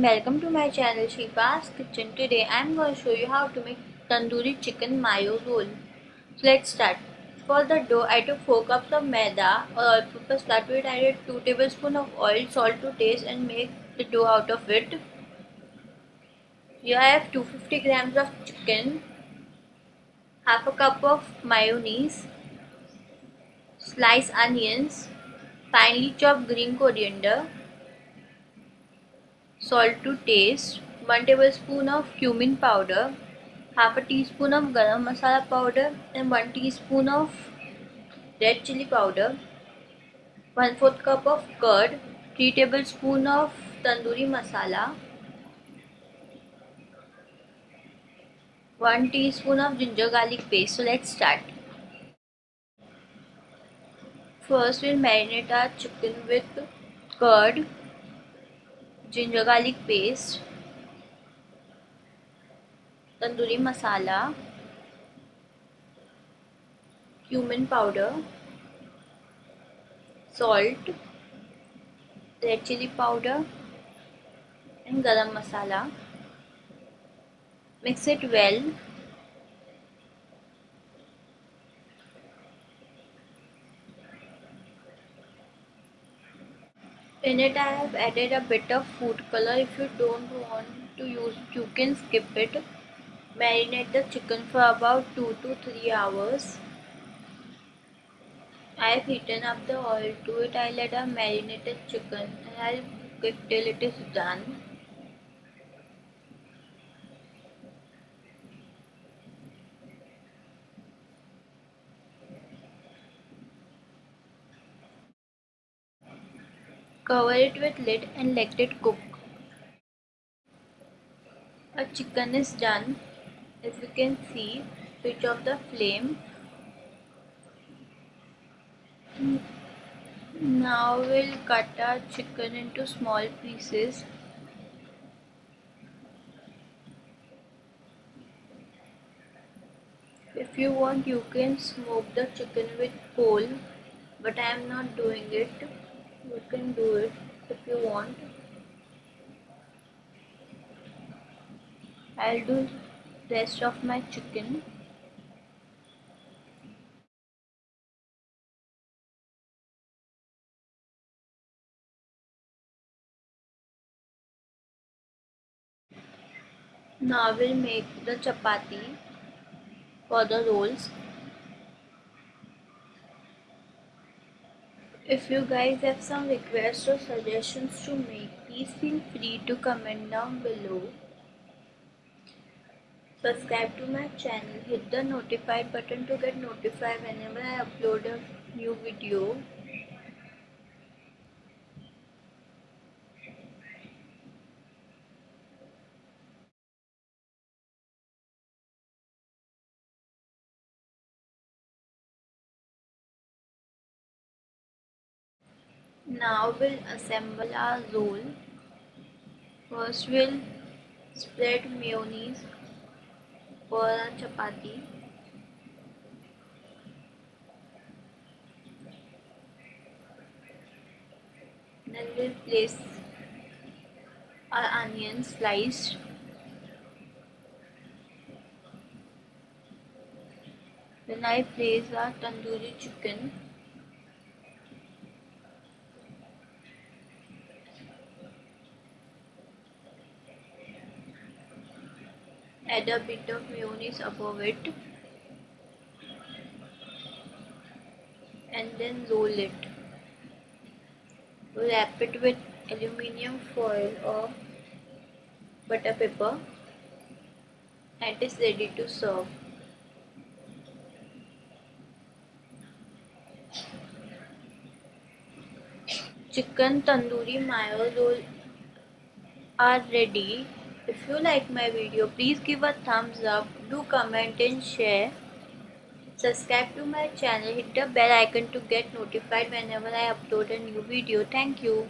And welcome to my channel Shiva's Kitchen. Today I am going to show you how to make tandoori chicken mayo roll. So let's start. For the dough I took 4 cups of maida or all-purpose flour to I added 2 tablespoons of oil, salt to taste and make the dough out of it. Here I have 250 grams of chicken, half a cup of mayonnaise, sliced onions, finely chopped green coriander, salt to taste, 1 tablespoon of cumin powder, half a teaspoon of garam masala powder and 1 teaspoon of red chili powder, 1 4th cup of curd, 3 tablespoon of tandoori masala, 1 teaspoon of ginger garlic paste. So let's start. First we'll marinate our chicken with curd ginger garlic paste tandoori masala cumin powder salt red chilli powder and garam masala mix it well well. In it I have added a bit of food color. If you don't want to use you can skip it. Marinate the chicken for about 2 to 3 hours. I have heated up the oil to it. I'll add a marinated chicken. And I'll cook till it is done Cover it with lid and let it cook. Our chicken is done. As you can see, switch off the flame. Now we'll cut our chicken into small pieces. If you want you can smoke the chicken with coal but I am not doing it you can do it if you want. I'll do rest of my chicken. Now we'll make the chapati for the rolls If you guys have some requests or suggestions to make, please feel free to comment down below. Subscribe to my channel, hit the notified button to get notified whenever I upload a new video. Now we'll assemble our roll. First we'll spread mayonnaise for our chapati. Then we'll place our onion sliced. Then I place our tandoori chicken. Add a bit of mayonnaise above it. And then roll it. Wrap it with aluminium foil or butter paper. And it is ready to serve. Chicken tandoori mayo roll are ready if you like my video, please give a thumbs up, do comment and share. Subscribe to my channel, hit the bell icon to get notified whenever I upload a new video. Thank you.